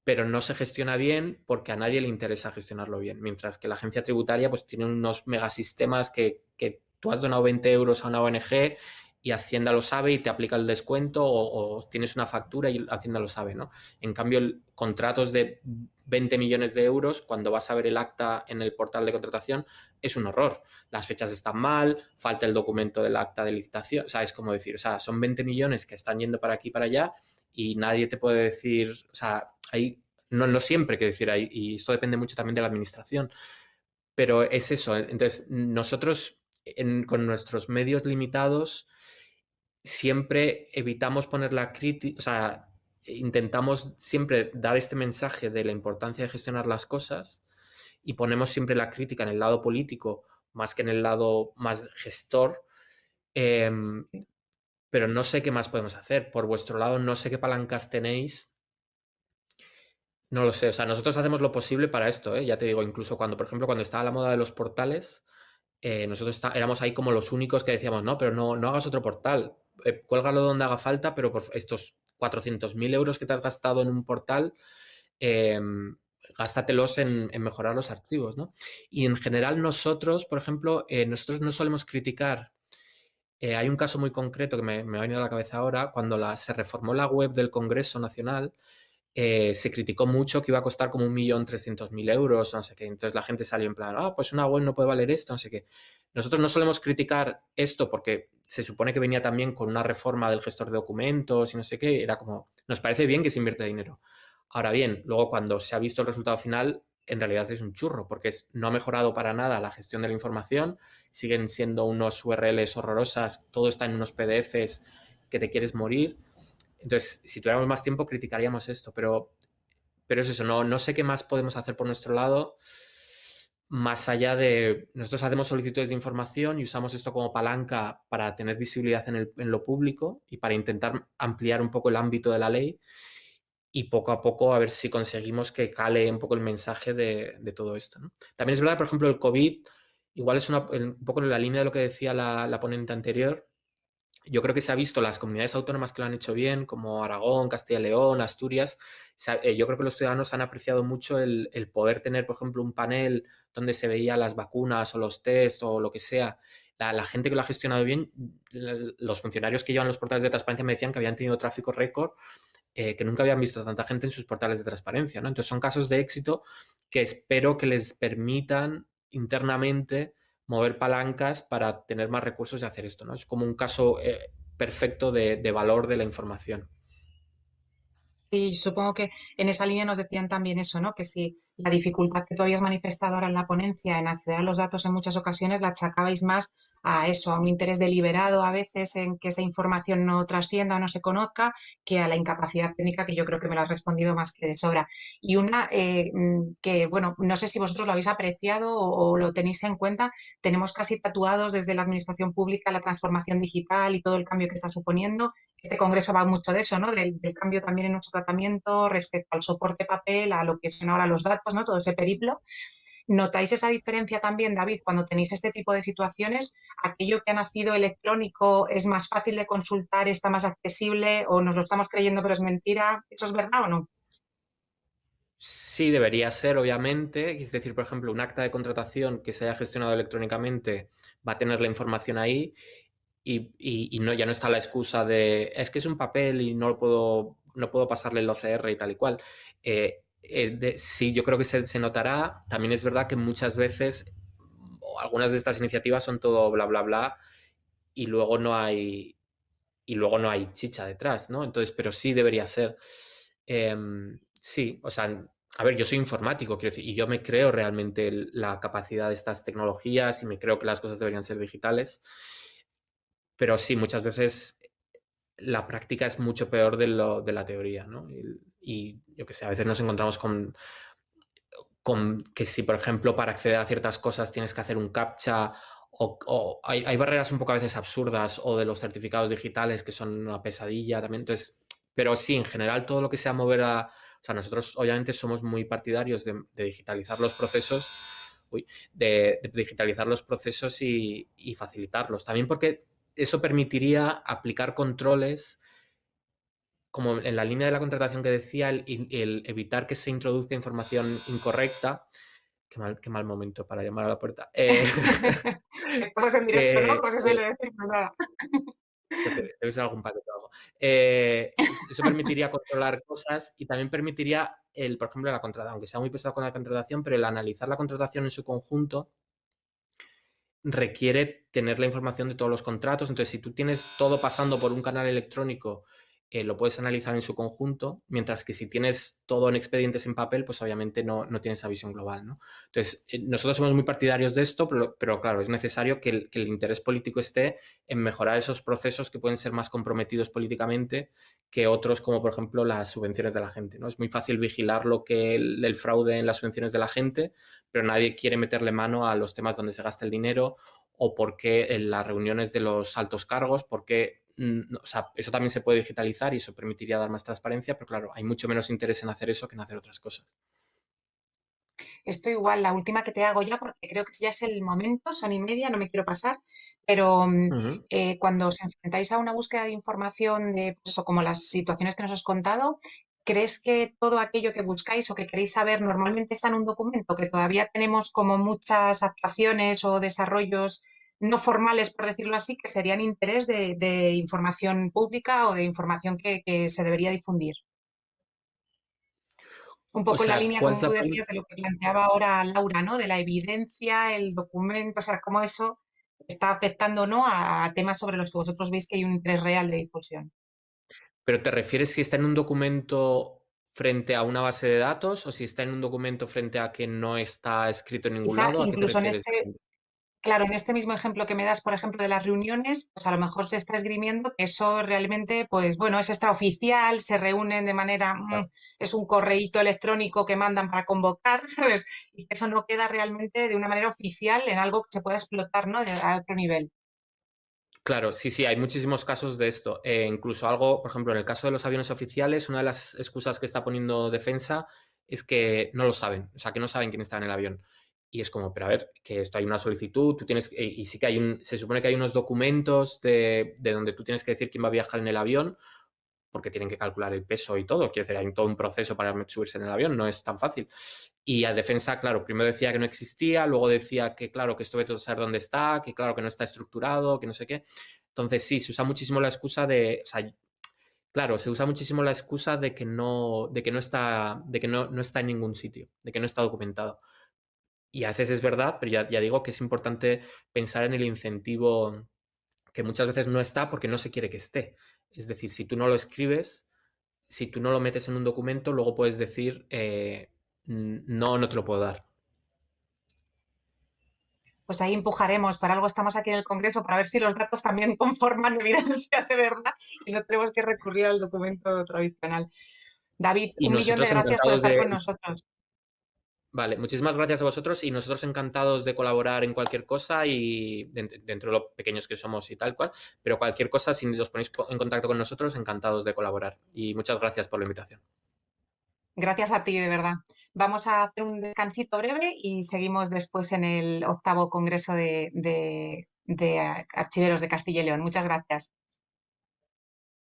pero no se gestiona bien porque a nadie le interesa gestionarlo bien. Mientras que la agencia tributaria pues tiene unos megasistemas que tú has donado 20 euros a una ONG y Hacienda lo sabe y te aplica el descuento o, tienes una factura y Hacienda lo sabe, ¿no? En cambio, contratos de 20 millones de euros, cuando vas a ver el acta en el portal de contratación, es un horror. Las fechas están mal, falta el documento del acta de licitación, o sea, es como decir, o sea, son 20 millones que están yendo para aquí y para allá y nadie te puede decir, o sea, hay, no, no siempre que decir ahí, y esto depende mucho también de la administración, pero es eso. Entonces, nosotros con nuestros medios limitados, siempre evitamos poner la crítica, o sea, intentamos siempre dar este mensaje de la importancia de gestionar las cosas y ponemos siempre la crítica en el lado político más que en el lado más gestor. Em, pero no sé qué más podemos hacer. Por vuestro lado, no sé qué palancas tenéis. No lo sé. O sea, nosotros hacemos lo posible para esto, ¿eh? Ya te digo, incluso cuando, por ejemplo, cuando estaba la moda de los portales, eh, nosotros éramos ahí como los únicos que decíamos, no, pero no, no hagas otro portal eh, cuélgalo donde haga falta, pero por estos 400.000 euros que te has gastado en un portal, em, gástatelos en, mejorar los archivos, ¿no? Y en general nosotros, por ejemplo, eh, nosotros no solemos criticar. Eh, hay un caso muy concreto que me, me, ha venido a la cabeza ahora, cuando la, se reformó la web del Congreso Nacional, eh, se criticó mucho que iba a costar como un millón trescientos mil euros, no sé. Entonces la gente salió en plan, ah, pues una web no puede valer esto, no sé qué. Nosotros no solemos criticar esto porque se supone que venía también con una reforma del gestor de documentos y no sé qué. Era como, nos parece bien que se invierte dinero. Ahora bien, luego cuando se ha visto el resultado final, en realidad es un churro, porque es, no ha mejorado para nada la gestión de la información, siguen siendo unos URLs horrorosas, todo está en unos PDFs que te quieres morir. Entonces, si tuviéramos más tiempo, criticaríamos esto, pero, pero es eso, no, no sé qué más podemos hacer por nuestro lado, más allá de, nosotros hacemos solicitudes de información y usamos esto como palanca para tener visibilidad en, el, en lo público y para intentar ampliar un poco el ámbito de la ley y poco a poco a ver si conseguimos que cale un poco el mensaje de, todo esto. También es verdad, por ejemplo, el COVID, igual es una, un poco en la línea de lo que decía la ponente anterior, yo creo que se ha visto las comunidades autónomas que lo han hecho bien, como Aragón, Castilla y León, Asturias. Eh, yo creo que los ciudadanos han apreciado mucho el, poder tener, por ejemplo, un panel donde se veía las vacunas o los test o lo que sea. La, gente que lo ha gestionado bien, los funcionarios que llevan los portales de transparencia me decían que habían tenido tráfico récord, eh, que nunca habían visto tanta gente en sus portales de transparencia. ¿no? Entonces son casos de éxito que espero que les permitan internamente mover palancas para tener más recursos y hacer esto, ¿no? Es como un caso eh, perfecto de, valor de la información. Y supongo que en esa línea nos decían también eso, ¿no? Que si la dificultad que tú habías manifestado ahora en la ponencia en acceder a los datos en muchas ocasiones la achacabais más a eso, a un interés deliberado a veces en que esa información no trascienda o no se conozca, que a la incapacidad técnica, que yo creo que me lo has respondido más que de sobra. Y una eh, mm, que, bueno, no sé si vosotros lo habéis apreciado o, lo tenéis en cuenta, tenemos casi tatuados desde la administración pública la transformación digital y todo el cambio que está suponiendo. este congreso va mucho de eso, ¿no? Del, cambio también en nuestro tratamiento respecto al soporte papel, a lo que son ahora los datos, ¿no? Todo ese periplo. ¿Notáis esa diferencia también, David, cuando tenéis este tipo de situaciones? ¿Aquello que ha nacido electrónico es más fácil de consultar, está más accesible o nos lo estamos creyendo pero es mentira? ¿Eso es verdad o no? Sí, debería ser, obviamente. Es decir, por ejemplo, un acta de contratación que se haya gestionado electrónicamente va a tener la información ahí y, no, ya no está la excusa de es que es un papel y no lo puedo, no puedo pasarle el OCR y tal y cual. Eh, eh, sí, yo creo que se, notará. También es verdad que muchas veces algunas de estas iniciativas son todo bla, bla, bla y luego no hay y luego no hay chicha detrás, ¿no? Entonces, pero sí debería ser. Em, sí, o sea, a ver, yo soy informático, y yo me creo realmente la capacidad de estas tecnologías y me creo que las cosas deberían ser digitales. Pero sí, muchas veces la práctica es mucho peor de, lo, de la teoría, ¿no? Y, yo que sé, a veces nos encontramos con, que si, por ejemplo, para acceder a ciertas cosas tienes que hacer un captcha o, hay, hay, barreras un poco a veces absurdas o de los certificados digitales que son una pesadilla también. Entonces, pero sí, en general todo lo que sea mover a, o sea, nosotros obviamente somos muy partidarios de, digitalizar los procesos, de, digitalizar los procesos y, facilitarlos. También porque eso permitiría aplicar controles como en la línea de la contratación que decía, el, evitar que se introduzca información incorrecta. Qué mal, qué mal momento para llamar a la puerta. Eh, [laughs] Estamos en directo, ¿no? Pues eso le decir nada. Debe ser algún paquete o algo. Eh, eso permitiría controlar cosas y también permitiría, el, por ejemplo, la contratación, aunque sea muy pesado con la contratación, pero el analizar la contratación en su conjunto requiere tener la información de todos los contratos. Entonces, si tú tienes todo pasando por un canal electrónico eh, lo puedes analizar en su conjunto, mientras que si tienes todo en expedientes en papel, pues obviamente no, no tienes esa visión global. ¿no? Entonces, eh, nosotros somos muy partidarios de esto, pero, claro, es necesario que el, interés político esté en mejorar esos procesos que pueden ser más comprometidos políticamente que otros, como por ejemplo las subvenciones de la gente. ¿no? Es muy fácil vigilar lo que el, el fraude en las subvenciones de la gente, pero nadie quiere meterle mano a los temas donde se gasta el dinero o por qué en las reuniones de los altos cargos, porque Mm, o sea, eso también se puede digitalizar y eso permitiría dar más transparencia, pero claro, hay mucho menos interés en hacer eso que en hacer otras cosas. Esto igual, la última que te hago ya, porque creo que ya es el momento, son y media, no me quiero pasar, pero mm, eh, cuando os enfrentáis a una búsqueda de información de, pues eso, como las situaciones que nos has contado, ¿crees que todo aquello que buscáis o que queréis saber normalmente está en un documento, que todavía tenemos como muchas actuaciones o desarrollos no formales, por decirlo así, que serían interés de, información pública o de información que, se debería difundir. Un poco en la línea, como tú decías, de lo que planteaba ahora Laura, ¿no? De la evidencia, el documento, o sea, cómo eso está afectando ¿no? a, temas sobre los que vosotros veis que hay un interés real de difusión. Pero te refieres si está en un documento frente a una base de datos o si está en un documento frente a que no está escrito en ningún lado. incluso en este, Claro, en este mismo ejemplo que me das, por ejemplo, de las reuniones, pues a lo mejor se está esgrimiendo que eso realmente, pues bueno, es extraoficial, se reúnen de manera, mm, es un correíto electrónico que mandan para convocar, [laughs] ¿sabes? Y eso no queda realmente de una manera oficial en algo que se pueda explotar, ¿no? De, a otro nivel. Claro, sí, sí, hay muchísimos casos de esto. Eh, incluso algo, por ejemplo, en el caso de los aviones oficiales, una de las excusas que está poniendo defensa es que no lo saben, o sea, que no saben quién está en el avión. Y es como, pero a ver, que esto hay una solicitud, tú tienes, eh, y sí que hay un, se supone que hay unos documentos de, donde tú tienes que decir quién va a viajar en el avión, porque tienen que calcular el peso y todo. Quiero decir, hay todo un proceso para subirse en el avión, no es tan fácil. Y a defensa, claro, primero decía que no existía, luego decía que, claro, que esto ve todo saber dónde está, que claro, que no está estructurado, que no sé qué. Entonces, sí, se usa muchísimo la excusa de, o claro, se usa muchísimo la excusa de que no, de que no está, de que no, no está en ningún sitio, de que no está documentado. Y a veces es verdad, pero ya, digo que es importante pensar en el incentivo que muchas veces no está porque no se quiere que esté. Es decir, si tú no lo escribes, si tú no lo metes en un documento, luego puedes decir, eh, no, no te lo puedo dar. Pues ahí empujaremos, para algo estamos aquí en el Congreso, para ver si los datos también [laughs] conforman evidencia de verdad y no tenemos que recurrir al documento tradicional. David, un millón de gracias por estar con nosotros. Vale, muchísimas gracias a vosotros y nosotros encantados de colaborar en cualquier cosa y dentro de lo pequeños que somos y tal cual, pero cualquier cosa, si os ponéis en contacto con nosotros, encantados de colaborar. Y muchas gracias por la invitación. Gracias a ti, de verdad. Vamos a hacer un descansito breve y seguimos después en el octavo Congreso de, de Archiveros de Castilla y León. Muchas gracias.